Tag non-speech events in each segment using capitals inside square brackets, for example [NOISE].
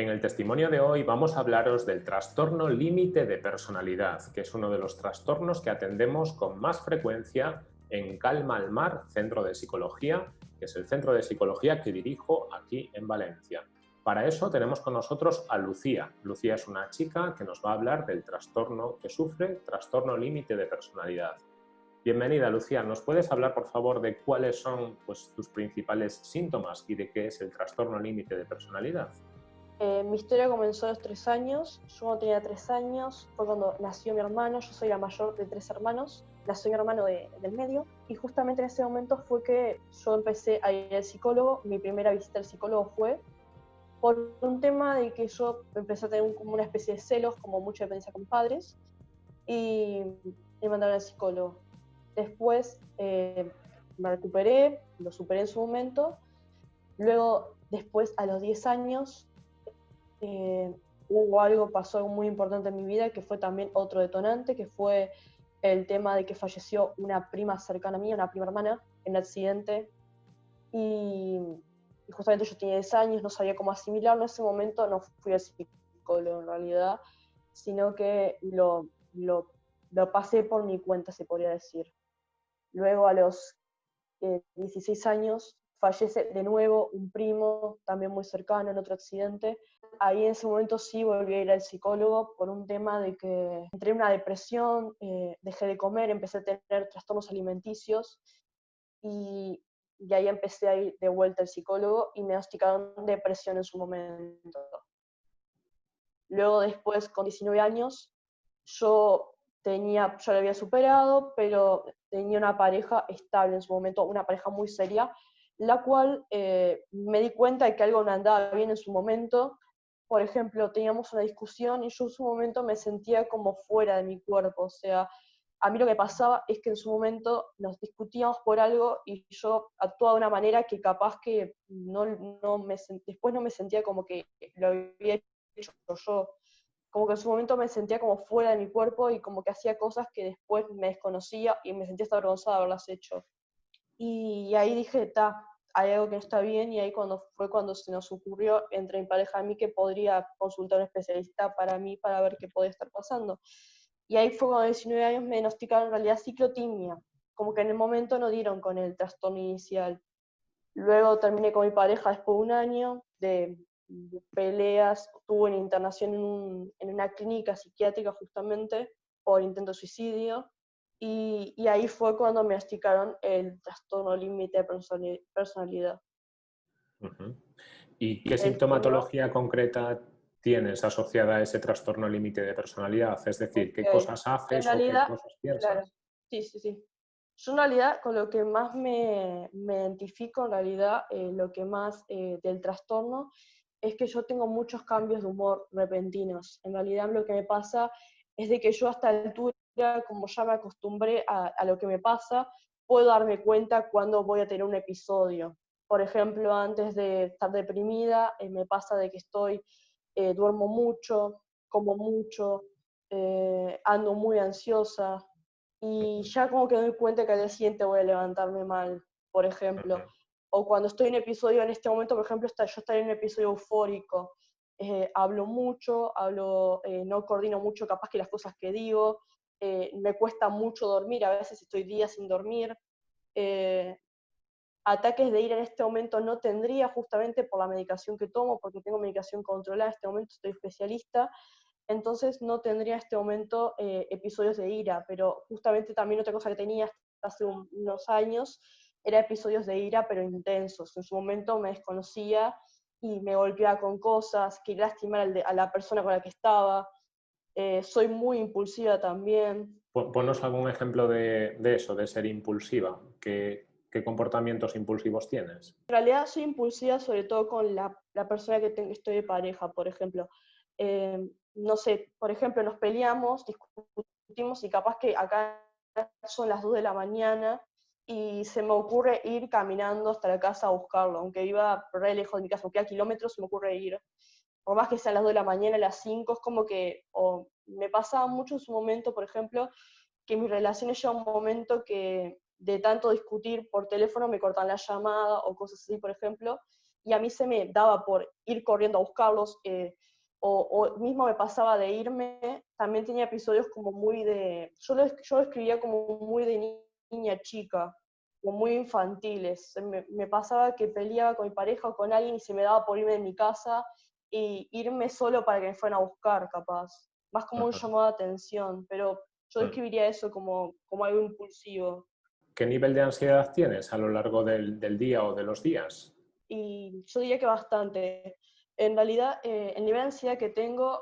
En el testimonio de hoy vamos a hablaros del trastorno límite de personalidad, que es uno de los trastornos que atendemos con más frecuencia en Calma al Mar, Centro de Psicología, que es el centro de psicología que dirijo aquí en Valencia. Para eso tenemos con nosotros a Lucía. Lucía es una chica que nos va a hablar del trastorno que sufre, trastorno límite de personalidad. Bienvenida, Lucía. ¿Nos puedes hablar, por favor, de cuáles son pues, tus principales síntomas y de qué es el trastorno límite de personalidad? Eh, mi historia comenzó a los tres años. Yo cuando tenía tres años fue cuando nació mi hermano. Yo soy la mayor de tres hermanos. Nació mi hermano del medio. Y justamente en ese momento fue que yo empecé a ir al psicólogo. Mi primera visita al psicólogo fue por un tema de que yo empecé a tener como una especie de celos, como mucha dependencia con padres. Y me mandaron al psicólogo Después eh, me recuperé, lo superé en su momento. Luego, después, a los 10 años, eh, hubo algo, pasó algo muy importante en mi vida, que fue también otro detonante, que fue el tema de que falleció una prima cercana a mí, una prima hermana, en un accidente. Y, justamente yo tenía 10 años, no sabía cómo asimilarlo. En ese momento no fui al psicólogo en realidad, sino que lo, lo, lo pasé por mi cuenta, se podría decir. Luego a los 16 eh, años fallece de nuevo un primo, también muy cercano, en otro accidente. Ahí en ese momento sí volví a ir al psicólogo por un tema de que entré en una depresión, eh, dejé de comer, empecé a tener trastornos alimenticios y, y ahí empecé a ir de vuelta al psicólogo y me diagnosticaron depresión en su momento. Luego después, con 19 años, yo tenía, yo lo había superado, pero tenía una pareja estable en su momento, una pareja muy seria, la cual eh, me di cuenta de que algo no andaba bien en su momento. Por ejemplo, teníamos una discusión y yo en su momento me sentía como fuera de mi cuerpo, o sea, a mí lo que pasaba es que en su momento nos discutíamos por algo y yo actuaba de una manera que capaz que no, no me, después no me sentía como que lo había hecho yo como que en su momento me sentía como fuera de mi cuerpo y como que hacía cosas que después me desconocía y me sentía hasta avergonzada de haberlas hecho. Y ahí dije, ta, hay algo que no está bien y ahí cuando fue cuando se nos ocurrió entre mi pareja y mí que podría consultar a un especialista para mí para ver qué podía estar pasando. Y ahí fue cuando a 19 años me diagnosticaron en realidad ciclotimia, como que en el momento no dieron con el trastorno inicial. Luego terminé con mi pareja después de un año de peleas, tuvo una internación en, una clínica psiquiátrica justamente por intento de suicidio, y, ahí fue cuando me diagnosticaron el trastorno límite de personalidad. ¿Y qué sintomatología concreta tienes asociada a ese trastorno límite de personalidad? Es decir, ¿qué cosas haces o qué cosas piensas? Sí, sí, sí. Yo en realidad con lo que más me, identifico, en realidad eh, lo que más eh, del trastorno es que yo tengo muchos cambios de humor repentinos. En realidad lo que me pasa es de que yo hasta altura, como ya me acostumbré a, lo que me pasa, puedo darme cuenta cuando voy a tener un episodio. Por ejemplo, antes de estar deprimida, eh, me pasa de que estoy, eh, duermo mucho, como mucho, eh, ando muy ansiosa y ya como que doy cuenta que al día siguiente voy a levantarme mal, por ejemplo o cuando estoy en episodio, en este momento, por ejemplo, está, yo estaré en un episodio eufórico, eh, hablo mucho, hablo, eh, no coordino mucho capaz que las cosas que digo, eh, me cuesta mucho dormir, a veces estoy días sin dormir. ataques de ira en este momento no tendría justamente por la medicación que tomo, porque tengo medicación controlada, en este momento estoy especialista, entonces no tendría en este momento episodios de ira, pero justamente también otra cosa que tenía hace unos años era episodios de ira, pero intensos. En su momento me desconocía y me golpeaba con cosas, que lastimar a la persona con la que estaba. Eh, soy muy impulsiva también. Ponos algún ejemplo de, eso, de ser impulsiva. ¿Qué, ¿Qué, comportamientos impulsivos tienes? En realidad soy impulsiva sobre todo con la, la persona que tengo, estoy de pareja, por ejemplo. Eh, no sé, por ejemplo, nos peleamos, discutimos y capaz que acá son las 2 de la mañana y se me ocurre ir caminando hasta la casa a buscarlo, aunque iba re lejos de mi casa, aunque a kilómetros se me ocurre ir, por más que sean las 2 de la mañana, las 5, es como que me pasaba mucho en su momento, por ejemplo, que mis relaciones ya un momento que de tanto discutir por teléfono me cortan la llamada o cosas así, por ejemplo, y a mí se me daba por ir corriendo a buscarlos, eh, o, o, mismo me pasaba de irme, también tenía episodios como muy de, yo lo, yo lo escribía como muy de niña chica, como muy infantiles. Me, me, pasaba que peleaba con mi pareja o con alguien y se me daba por irme de mi casa y irme solo para que me fueran a buscar, capaz. Más como un llamado de atención, pero yo describiría eso como, como algo impulsivo. ¿Qué nivel de ansiedad tienes a lo largo del, del día o de los días? Y yo diría que bastante. En realidad, eh, el nivel de ansiedad que tengo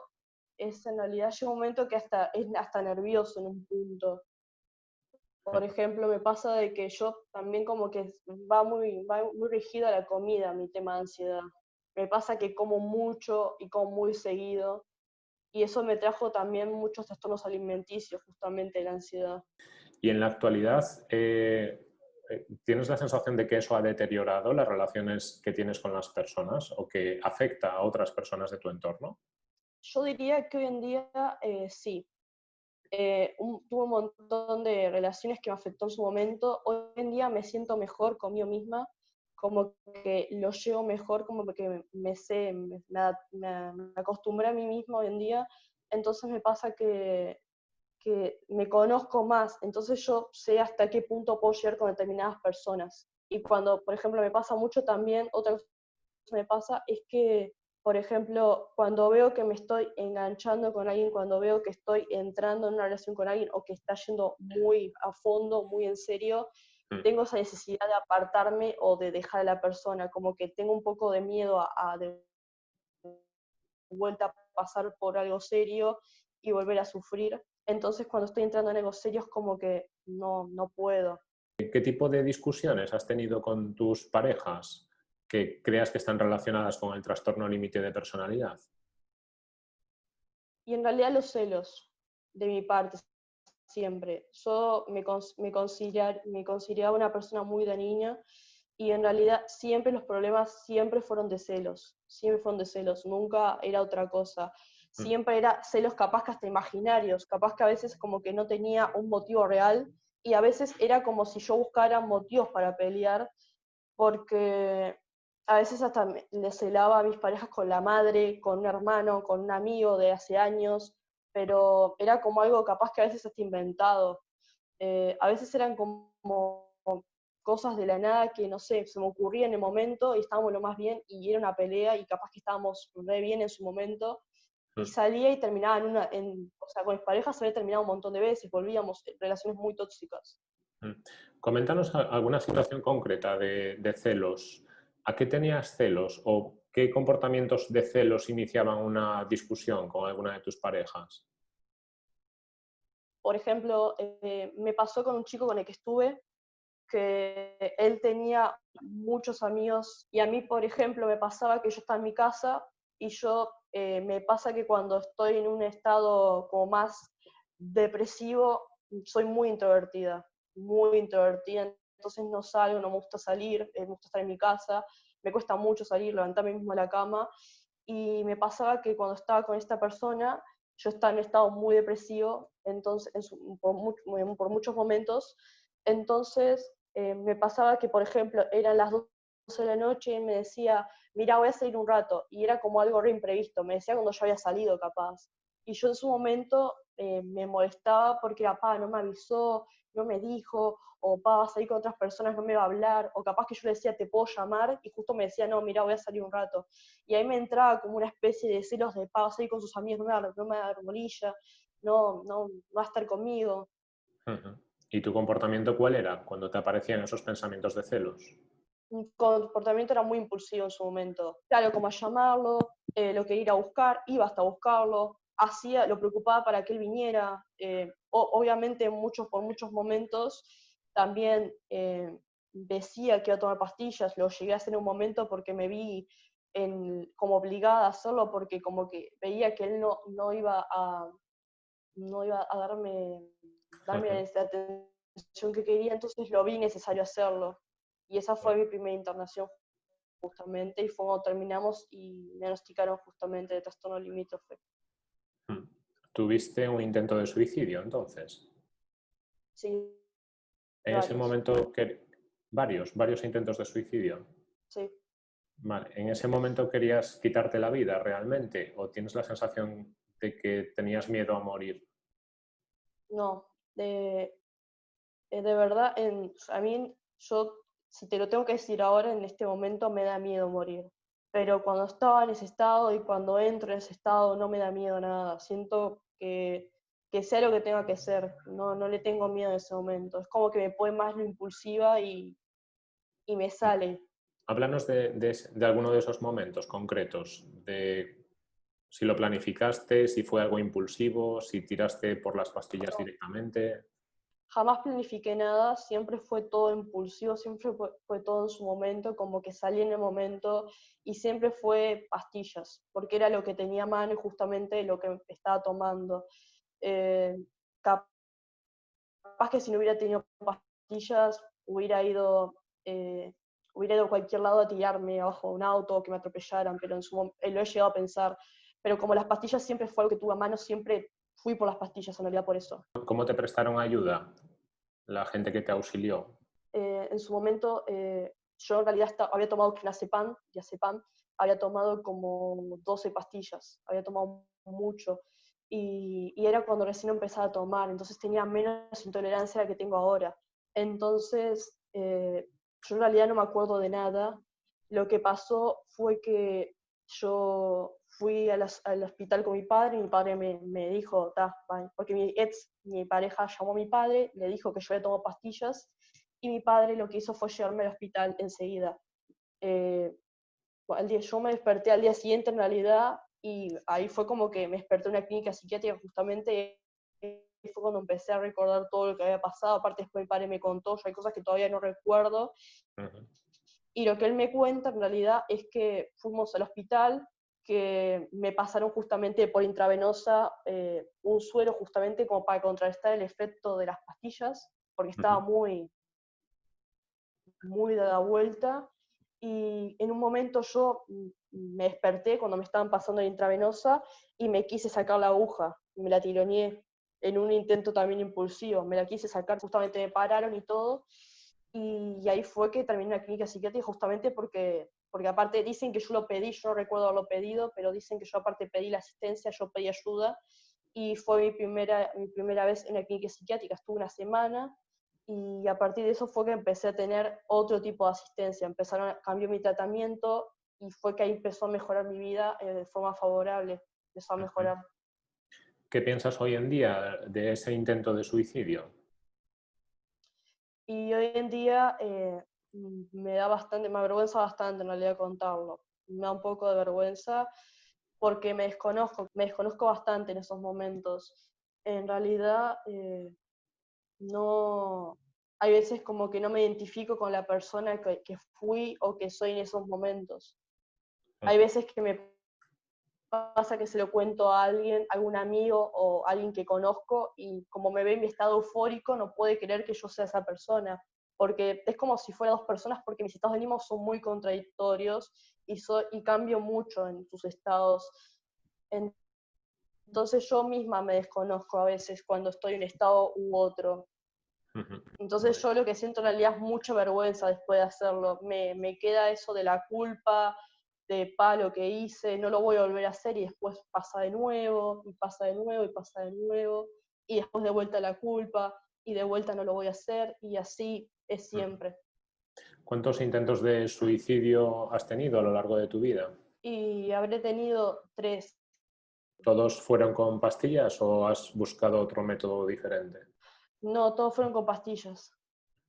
es en realidad llega un momento que hasta es hasta nervioso en un punto. Por ejemplo, me pasa de que yo también como que va muy, va muy rígida la comida, mi tema de ansiedad. Me pasa que como mucho y como muy seguido. Y eso me trajo también muchos trastornos alimenticios, justamente la ansiedad. Y en la actualidad, eh, eh, ¿tienes la sensación de que eso ha deteriorado las relaciones que tienes con las personas o que afecta a otras personas de tu entorno? Yo diría que hoy en día eh, sí, eh, tuve un montón de relaciones que me afectó en su momento. Hoy en día me siento mejor conmigo misma, como que lo llevo mejor, como que me sé, me, me, acostumbré a mí misma hoy en día. Entonces me pasa que, que me conozco más, entonces yo sé hasta qué punto puedo llegar con determinadas personas. Y cuando, por ejemplo, me pasa mucho también, otra cosa que me pasa es que por ejemplo, cuando veo que me estoy enganchando con alguien, cuando veo que estoy entrando en una relación con alguien o que está yendo muy a fondo, muy en serio. Tengo esa necesidad de apartarme o de dejar a la persona, como que tengo un poco de miedo a, de vuelta a pasar por algo serio y volver a sufrir. Entonces, cuando estoy entrando en algo serio, es como que no, no puedo. ¿Qué tipo de discusiones has tenido con tus parejas? que creas que están relacionadas con el trastorno límite de personalidad? Y en realidad los celos, de mi parte, siempre. Yo me, me, me consideraba una persona muy de niña y en realidad siempre los problemas siempre fueron de celos, siempre fueron de celos, nunca era otra cosa. Mm. Siempre era celos capaz que hasta imaginarios, capaz que a veces como que no tenía un motivo real y a veces era como si yo buscara motivos para pelear porque a veces hasta le celaba a mis parejas con la madre, con un hermano, con un amigo de hace años, pero era como algo capaz que a veces hasta inventado. Eh, a veces eran como cosas de la nada que, no sé, se me ocurría en el momento y estábamos lo más bien y era una pelea y capaz que estábamos re bien en su momento y salía y terminaba en una, en, o sea, con mis parejas había terminado un montón de veces, volvíamos en relaciones muy tóxicas. Mm. Coméntanos alguna situación concreta de, de celos ¿A qué tenías celos o qué comportamientos de celos iniciaban una discusión con alguna de tus parejas? Por ejemplo, eh, me pasó con un chico con el que estuve que él tenía muchos amigos y a mí, por ejemplo, me pasaba que yo estaba en mi casa y yo eh, me pasa que cuando estoy en un estado como más depresivo, soy muy introvertida, muy introvertida, entonces no salgo, no me gusta salir, eh, me gusta estar en mi casa, me cuesta mucho salir, levantarme mismo a la cama, y me pasaba que cuando estaba con esta persona, yo estaba en estado muy depresivo, entonces, por, muchos momentos, entonces eh, me pasaba que, por ejemplo, eran las 12 de la noche y me decía, mira, voy a salir un rato, y era como algo re imprevisto, me decía cuando yo había salido capaz. Y yo en su momento eh, me molestaba porque era, pa, no me avisó, no me dijo, o pa, vas a ir con otras personas, no me va a hablar, o capaz que yo le decía, te puedo llamar, y justo me decía, no, mira, voy a salir un rato. Y ahí me entraba como una especie de celos de, pa, vas a ir con sus amigos, no me va, no me va a dar molilla, no, no, va a estar conmigo. ¿Y tu comportamiento cuál era cuando te aparecían esos pensamientos de celos? Mi comportamiento era muy impulsivo en su momento. Claro, como a llamarlo, eh, lo que ir a buscar, iba hasta buscarlo, hacía, lo preocupaba para que él viniera. Eh, obviamente muchos, por muchos momentos también eh, decía que iba a tomar pastillas, lo llegué a hacer en un momento porque me vi en, como obligada a hacerlo, porque como que veía que él no, no, iba, a, no iba a darme, darme la atención que quería, entonces lo vi necesario hacerlo. Y esa fue mi primera internación justamente, y fue cuando terminamos y me diagnosticaron justamente de trastorno limítrofe. ¿Tuviste un intento de suicidio entonces? Sí. En ese momento, que varios, varios intentos de suicidio. Sí. Vale, ¿en ese momento querías quitarte la vida realmente o tienes la sensación de que tenías miedo a morir? No, de, eh, de verdad, en, a mí, yo, si te lo tengo que decir ahora, en este momento me da miedo morir. Pero cuando estaba en ese estado y cuando entro en ese estado no me da miedo nada. Siento que, que sea lo que tenga que ser. No, no le tengo miedo en ese momento. Es como que me puede más lo impulsiva y, y me sale. Háblanos de, de, alguno de esos momentos concretos, de si lo planificaste, si fue algo impulsivo, si tiraste por las pastillas directamente. Jamás planifiqué nada, siempre fue todo impulsivo, siempre fue, todo en su momento, como que salí en el momento y siempre fue pastillas, porque era lo que tenía a mano y justamente lo que estaba tomando. Eh, capaz que si no hubiera tenido pastillas, hubiera ido eh, hubiera ido a cualquier lado a tirarme abajo de un auto que me atropellaran, pero en su eh, lo he llegado a pensar. Pero como las pastillas siempre fue algo que tuve a mano, siempre fui por las pastillas, en realidad por eso. ¿Cómo te prestaron ayuda la gente que te auxilió? Eh, en su momento, eh, yo en realidad había tomado clonazepam, diazepam, había tomado como 12 pastillas, había tomado mucho. Y, y, era cuando recién empezaba a tomar, entonces tenía menos intolerancia a la que tengo ahora. Entonces, yo en realidad no me acuerdo de nada. Lo que pasó fue que yo fui al hospital con mi padre y mi padre me, me dijo, porque mi ex, mi pareja llamó a mi padre, le dijo que yo había tomado pastillas y mi padre lo que hizo fue llevarme al hospital enseguida. Eh, día, yo me desperté al día siguiente en realidad y ahí fue como que me desperté en una clínica psiquiátrica justamente y fue cuando empecé a recordar todo lo que había pasado. Aparte, después mi padre me contó, hay cosas que todavía no recuerdo. Y lo que él me cuenta en realidad es que fuimos al hospital, que me pasaron justamente por intravenosa eh, un suero justamente como para contrarrestar el efecto de las pastillas, porque estaba muy, muy dada vuelta. Y en un momento yo me desperté cuando me estaban pasando la intravenosa y me quise sacar la aguja, me la tironeé en un intento también impulsivo. Me la quise sacar, justamente me pararon y todo. Y, ahí fue que terminé en la clínica psiquiátrica justamente porque, porque aparte dicen que yo lo pedí, yo no recuerdo haberlo pedido, pero dicen que yo aparte pedí la asistencia, yo pedí ayuda y fue mi primera, mi primera vez en la clínica psiquiátrica, estuve una semana y a partir de eso fue que empecé a tener otro tipo de asistencia, empezaron a cambiar mi tratamiento y fue que ahí empezó a mejorar mi vida eh, de forma favorable, empezó a mejorar. ¿Qué piensas hoy en día de ese intento de suicidio? Y hoy en día eh, me da bastante, me avergüenza bastante en realidad contarlo. Me da un poco de vergüenza porque me desconozco, me desconozco bastante en esos momentos. En realidad, eh, no, hay veces como que no me identifico con la persona que, que fui o que soy en esos momentos. Hay veces que me pasa que se lo cuento a alguien, algún amigo o alguien que conozco y como me ve en mi estado eufórico no puede creer que yo sea esa persona, porque es como si fuera dos personas porque mis estados de ánimo son muy contradictorios y, y cambio mucho en sus estados. Entonces yo misma me desconozco a veces cuando estoy en un estado u otro. Entonces yo lo que siento en realidad es mucha vergüenza después de hacerlo. Me, me queda eso de la culpa, de palo que hice, no lo voy a volver a hacer y después pasa de nuevo, y pasa de nuevo, y pasa de nuevo, y después de vuelta la culpa, y de vuelta no lo voy a hacer, y así es siempre. ¿Cuántos intentos de suicidio has tenido a lo largo de tu vida? Y habré tenido tres. ¿Todos fueron con pastillas o has buscado otro método diferente? No, todos fueron con pastillas.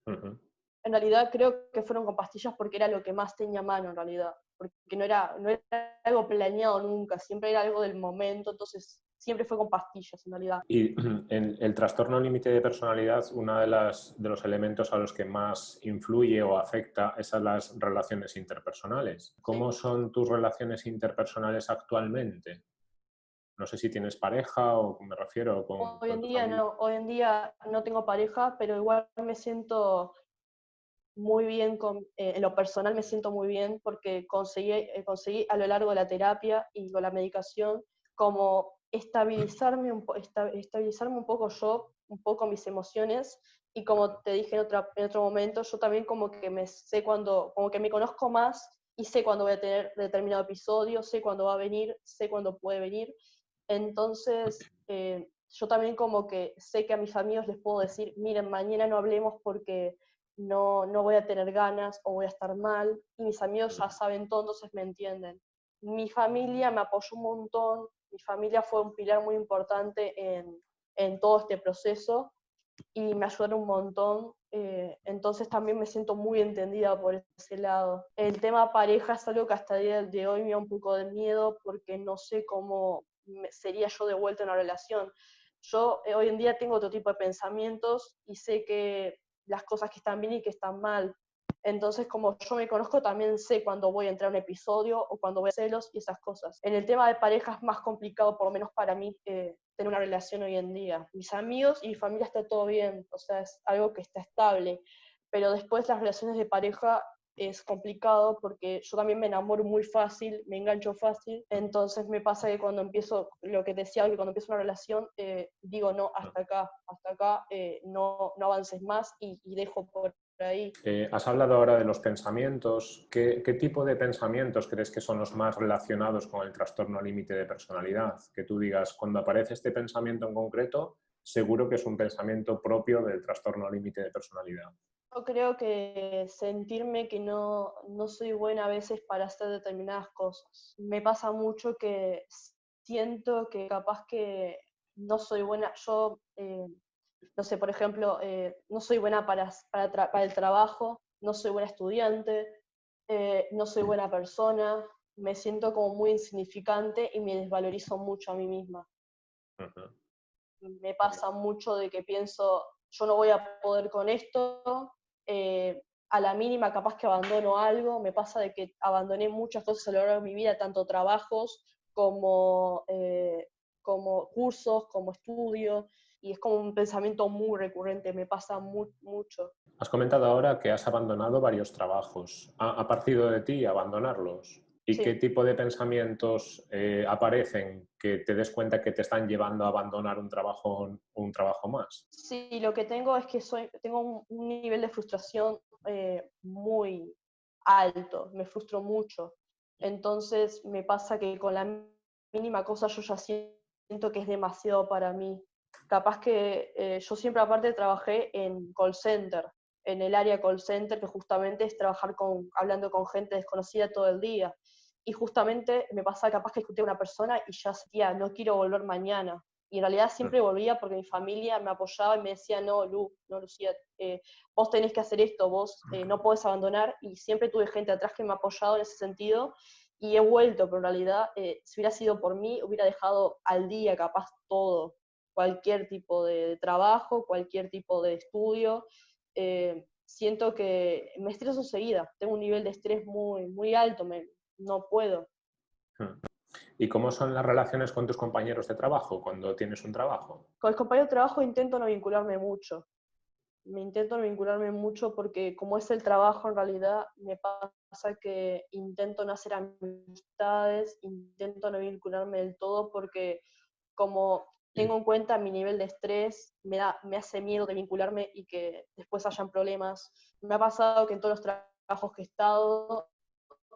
En realidad creo que fueron con pastillas porque era lo que más tenía a mano en realidad porque no era, no era algo planeado nunca, siempre era algo del momento, entonces siempre fue con pastillas en realidad. Y [CLEARS THROAT] en el trastorno límite de personalidad, uno de, las, de los elementos a los que más influye o afecta es a las relaciones interpersonales. ¿Cómo son tus relaciones interpersonales actualmente? No sé si tienes pareja o me refiero con... Hoy en día no, hoy en día no tengo pareja, pero igual me siento muy bien, con, eh, en lo personal me siento muy bien porque conseguí, eh, conseguí a lo largo de la terapia y con la medicación como estabilizarme un, estabilizarme un poco yo, un poco mis emociones y como te dije en, otra, en otro momento, yo también como que me sé cuando, como que me conozco más y sé cuándo voy a tener determinado episodio, sé cuándo va a venir, sé cuándo puede venir. Entonces, eh, yo también como que sé que a mis amigos les puedo decir, miren, mañana no hablemos porque no, no voy a tener ganas o voy a estar mal, y mis amigos ya saben todo, entonces me entienden. Mi familia me apoyó un montón, mi familia fue un pilar muy importante en, en todo este proceso y me ayudaron un montón, eh, entonces también me siento muy entendida por ese lado. El tema pareja es algo que hasta el día de hoy me da un poco de miedo porque no sé cómo sería yo de vuelta en una relación. Yo eh, hoy en día tengo otro tipo de pensamientos y sé que las cosas que están bien y que están mal. Entonces, como yo me conozco, también sé cuándo voy a entrar a un episodio o cuándo voy a celos y esas cosas. En el tema de pareja es más complicado, por lo menos para mí, eh, tener una relación hoy en día. Mis amigos y mi familia está todo bien, o sea, es algo que está estable. Pero después las relaciones de pareja es complicado porque yo también me enamoro muy fácil, me engancho fácil, entonces me pasa que cuando empiezo, lo que decía, que cuando empiezo una relación, eh, digo, no, hasta acá, hasta acá, eh, no, no avances más y, dejo por ahí. Eh, has hablado ahora de los pensamientos. ¿Qué, ¿Qué, tipo de pensamientos crees que son los más relacionados con el trastorno límite de personalidad? Que tú digas, cuando aparece este pensamiento en concreto, seguro que es un pensamiento propio del trastorno límite de personalidad. Yo creo que sentirme que no, no soy buena a veces para hacer determinadas cosas. Me pasa mucho que siento que capaz que no soy buena, yo, eh, no sé, por ejemplo, eh, no soy buena para, para, el trabajo, no soy buena estudiante, eh, no soy buena persona, me siento como muy insignificante y me desvalorizo mucho a mí misma. Me pasa mucho de que pienso, yo no voy a poder con esto, eh, a la mínima capaz que abandono algo, me pasa de que abandoné muchas cosas a lo largo de mi vida, tanto trabajos como, como cursos, como estudios, y es como un pensamiento muy recurrente, me pasa mucho. Has comentado ahora que has abandonado varios trabajos. ¿Ha, partido de ti abandonarlos? ¿Y qué tipo de pensamientos eh, aparecen que te des cuenta que te están llevando a abandonar un trabajo, un trabajo más? Sí, lo que tengo es que soy, tengo un, nivel de frustración eh, muy alto, me frustro mucho. Entonces me pasa que con la mínima cosa yo ya siento que es demasiado para mí. Capaz que eh, yo siempre aparte trabajé en call center, en el área call center, que justamente es trabajar con, hablando con gente desconocida todo el día. Y justamente me pasaba capaz que escuché a una persona y ya sentía, no quiero volver mañana. Y en realidad siempre volvía porque mi familia me apoyaba y me decía, no, Lu, no, Lucía, eh, vos tenés que hacer esto, vos eh, no podés abandonar. Y siempre tuve gente atrás que me ha apoyado en ese sentido. Y he vuelto, pero en realidad, eh, si hubiera sido por mí, hubiera dejado al día capaz todo, cualquier tipo de trabajo, cualquier tipo de estudio. siento que me estreso seguida, tengo un nivel de estrés muy, muy alto, me, no puedo. Hmm. ¿Y cómo son las relaciones con tus compañeros de trabajo cuando tienes un trabajo? Con el compañero de trabajo intento no vincularme mucho. Me intento no vincularme mucho porque como es el trabajo en realidad me pasa que intento no hacer amistades, intento no vincularme del todo porque como tengo en cuenta mi nivel de estrés, me, da, me hace miedo de vincularme y que después hayan problemas. Me ha pasado que en todos los trabajos que he estado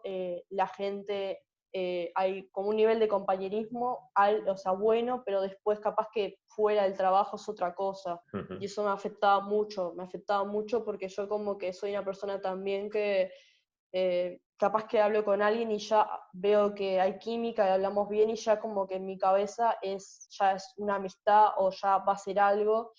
eh, la gente, eh, hay como un nivel de compañerismo, al, o sea, bueno, pero después capaz que fuera del trabajo es otra cosa. Y eso me afectaba mucho, me afectaba mucho porque yo como que soy una persona también que eh, capaz que hablo con alguien y ya veo que hay química y hablamos bien y ya como que en mi cabeza es, ya es una amistad o ya va a ser algo.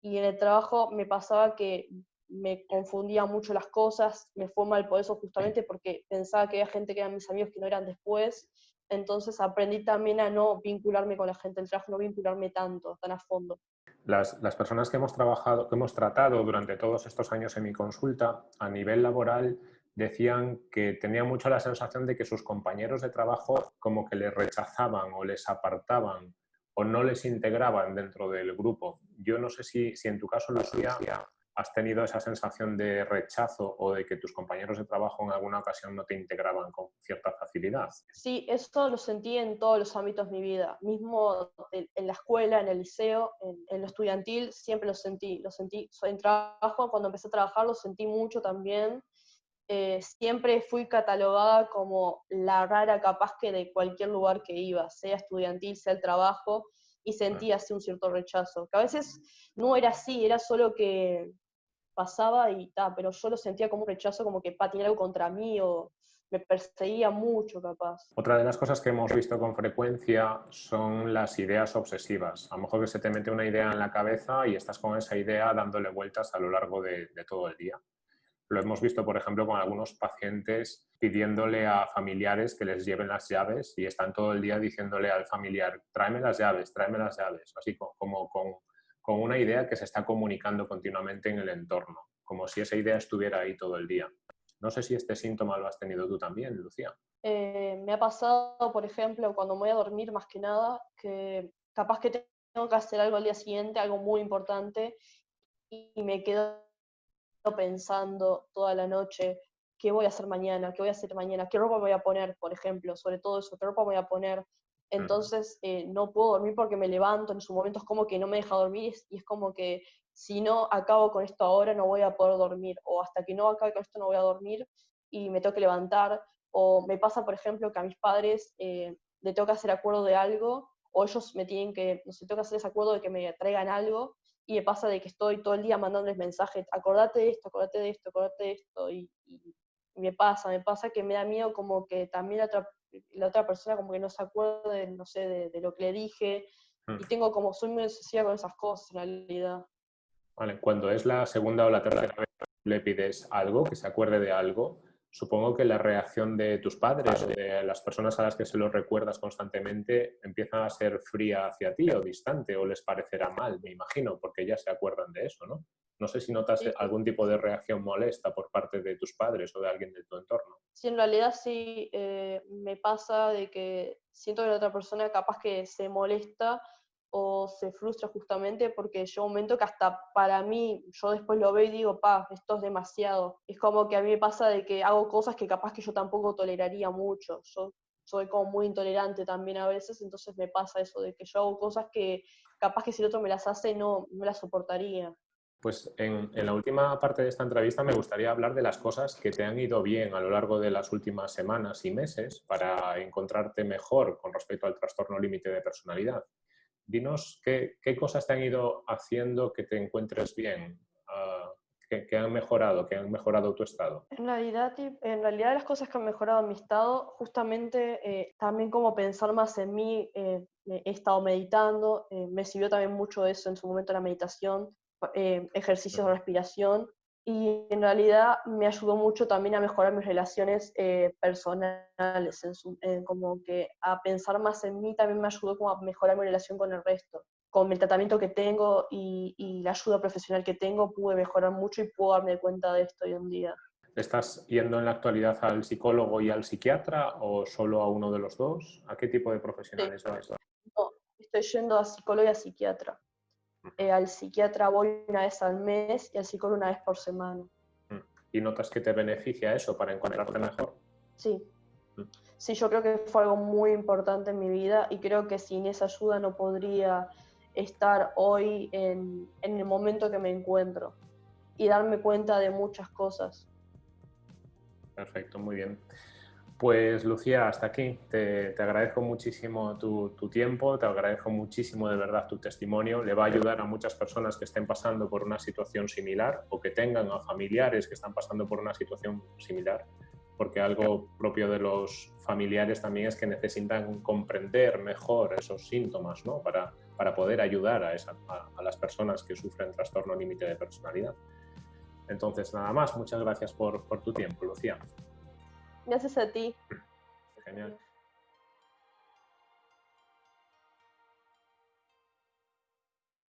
Y en el trabajo me pasaba que me confundía mucho las cosas, me fue mal por eso justamente porque pensaba que había gente que eran mis amigos que no eran después, entonces aprendí también a no vincularme con la gente del trabajo, no vincularme tanto, tan a fondo. Las, las, personas que hemos trabajado, que hemos tratado durante todos estos años en mi consulta, a nivel laboral, decían que tenían mucho la sensación de que sus compañeros de trabajo como que les rechazaban o les apartaban o no les integraban dentro del grupo. Yo no sé si, si en tu caso, Lucía, ¿Has tenido esa sensación de rechazo o de que tus compañeros de trabajo en alguna ocasión no te integraban con cierta facilidad? Sí, eso lo sentí en todos los ámbitos de mi vida, mismo en la escuela, en el liceo, en, lo estudiantil, siempre lo sentí, lo sentí. En trabajo, cuando empecé a trabajar, lo sentí mucho también. Eh, siempre fui catalogada como la rara capaz que de cualquier lugar que iba, sea estudiantil, sea el trabajo, y sentía así un cierto rechazo, que a veces no era así, era solo que pasaba y tal, pero yo lo sentía como un rechazo, como que patinaba algo contra mí o me perseguía mucho capaz. Otra de las cosas que hemos visto con frecuencia son las ideas obsesivas. A lo mejor que se te mete una idea en la cabeza y estás con esa idea dándole vueltas a lo largo de, todo el día. Lo hemos visto, por ejemplo, con algunos pacientes pidiéndole a familiares que les lleven las llaves y están todo el día diciéndole al familiar, tráeme las llaves, tráeme las llaves, así como con, con una idea que se está comunicando continuamente en el entorno, como si esa idea estuviera ahí todo el día. No sé si este síntoma lo has tenido tú también, Lucía. Eh, me ha pasado, por ejemplo, cuando me voy a dormir más que nada, que capaz que tengo que hacer algo al día siguiente, algo muy importante, y me quedo pensando toda la noche qué voy a hacer mañana, qué voy a hacer mañana, qué ropa voy a poner, por ejemplo, sobre todo eso, qué ropa voy a poner. Entonces eh, no puedo dormir porque me levanto, en su momento es como que no me deja dormir y es como que si no acabo con esto ahora no voy a poder dormir, o hasta que no acabe con esto no voy a dormir y me tengo que levantar, o me pasa, por ejemplo, que a mis padres eh, le tengo que hacer acuerdo de algo, o ellos me tienen que, no sé, tengo que hacer ese acuerdo de que me traigan algo, y me pasa de que estoy todo el día mandándoles mensajes, acordate de esto, acordate de esto, acordate de esto, y, me pasa, me pasa que me da miedo como que también la otra, la otra persona como que no se acuerde, no sé, de, de lo que le dije, mm. y tengo como, soy muy obsesiva con esas cosas en realidad. Vale, cuando es la segunda o la tercera vez que le pides algo, que se acuerde de algo, supongo que la reacción de tus padres o de las personas a las que se lo recuerdas constantemente empieza a ser fría hacia ti o distante o les parecerá mal, me imagino, porque ya se acuerdan de eso, ¿no? No sé si notas algún tipo de reacción molesta por parte de tus padres o de alguien de tu entorno. Sí, en realidad sí eh, me pasa de que siento que la otra persona capaz que se molesta o se frustra justamente porque llega un momento que hasta para mí, yo después lo veo y digo, pa, esto es demasiado. Es como que a mí me pasa de que hago cosas que capaz que yo tampoco toleraría mucho. Yo soy como muy intolerante también a veces, entonces me pasa eso, de que yo hago cosas que capaz que si el otro me las hace no me las soportaría. Pues en, en, la última parte de esta entrevista me gustaría hablar de las cosas que te han ido bien a lo largo de las últimas semanas y meses para encontrarte mejor con respecto al trastorno límite de personalidad dinos qué, cosas te han ido haciendo que te encuentres bien, ah, que, han mejorado, que han mejorado tu estado. En realidad, en realidad las cosas que han mejorado mi estado, justamente eh, también como pensar más en mí, eh, he estado meditando, eh, me sirvió también mucho eso en su momento la meditación, ejercicios de respiración y en realidad me ayudó mucho también a mejorar mis relaciones eh, personales, como que a pensar más en mí también me ayudó como a mejorar mi relación con el resto. Con el tratamiento que tengo y, y la ayuda profesional que tengo pude mejorar mucho y puedo darme cuenta de esto hoy en día. ¿Estás yendo en la actualidad al psicólogo y al psiquiatra o solo a uno de los dos? ¿A qué tipo de profesionales vas? No, estoy yendo a psicólogo y a psiquiatra. Eh, al psiquiatra voy una vez al mes y al psicólogo una vez por semana. Mm. ¿Y notas que te beneficia eso para encontrarte mejor? Sí. Mm. Sí, yo creo que fue algo muy importante en mi vida y creo que sin esa ayuda no podría estar hoy en, en el momento que me encuentro y darme cuenta de muchas cosas. Perfecto, muy bien. Pues Lucía, hasta aquí. Te, agradezco muchísimo tu, tiempo, te agradezco muchísimo de verdad tu testimonio. Le va a ayudar a muchas personas que estén pasando por una situación similar o que tengan a familiares que están pasando por una situación similar, porque algo propio de los familiares también es que necesitan comprender mejor esos síntomas ¿no? para, para poder ayudar a, las personas que sufren trastorno límite de personalidad. Entonces, nada más, muchas gracias por tu tiempo, Lucía. Gracias a ti. Genial.